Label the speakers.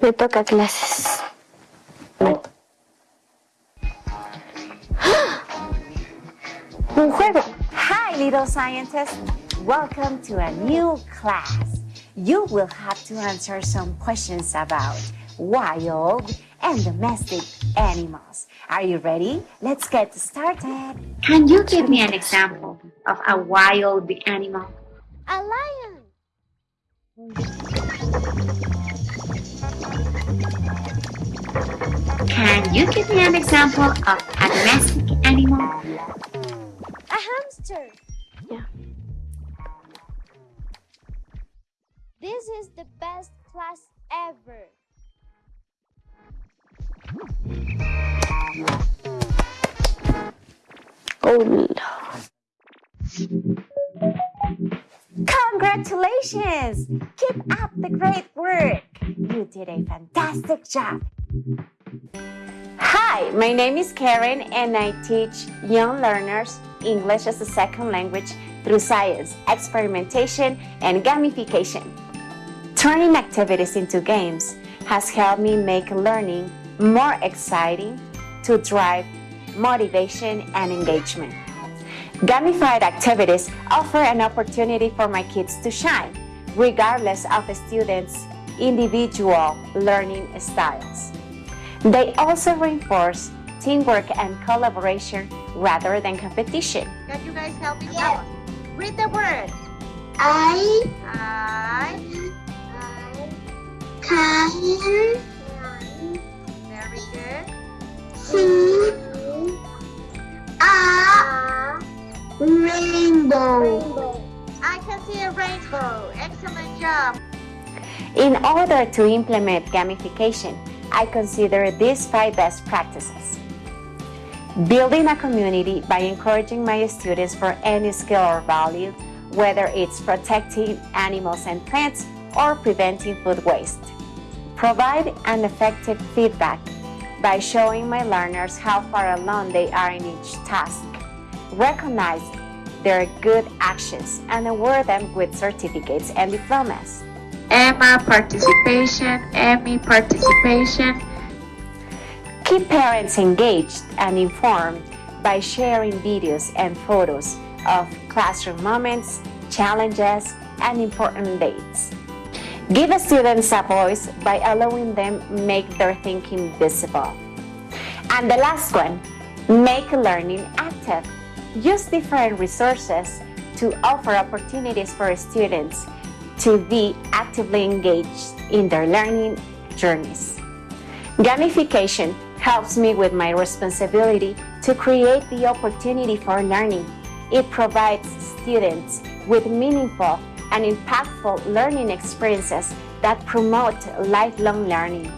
Speaker 1: Me toca clases.
Speaker 2: Un juego. Hi, little scientists. Welcome to a new class. You will have to answer some questions about wild and domestic animals. Are you ready? Let's get started.
Speaker 3: Can you give me an example of a wild animal?
Speaker 1: A lion.
Speaker 3: Can you give me an example of a domestic animal?
Speaker 1: A hamster.
Speaker 4: Yeah.
Speaker 1: This is the best class ever.
Speaker 4: Oh, no.
Speaker 2: Congratulations! Keep up the great work. You did a fantastic job. Hi, my name is Karen and I teach young learners English as a second language through science, experimentation, and gamification. Turning activities into games has helped me make learning more exciting to drive motivation and engagement. Gamified activities offer an opportunity for my kids to shine, regardless of student's individual learning styles. They also reinforce teamwork and collaboration rather than competition.
Speaker 5: Can you guys help me out? Read the word.
Speaker 6: I
Speaker 5: I.
Speaker 6: can
Speaker 5: Very good.
Speaker 6: see a rainbow.
Speaker 5: I can see a rainbow. Excellent job.
Speaker 2: In order to implement gamification, I consider these five best practices. Building a community by encouraging my students for any skill or value, whether it's protecting animals and plants or preventing food waste. Provide an effective feedback by showing my learners how far along they are in each task. Recognize their good actions and award them with certificates and diplomas.
Speaker 3: Emma participation, Emmy participation.
Speaker 2: Keep parents engaged and informed by sharing videos and photos of classroom moments, challenges, and important dates. Give students a voice by allowing them make their thinking visible. And the last one, make learning active. Use different resources to offer opportunities for students to be actively engaged in their learning journeys. Gamification helps me with my responsibility to create the opportunity for learning. It provides students with meaningful and impactful learning experiences that promote lifelong learning.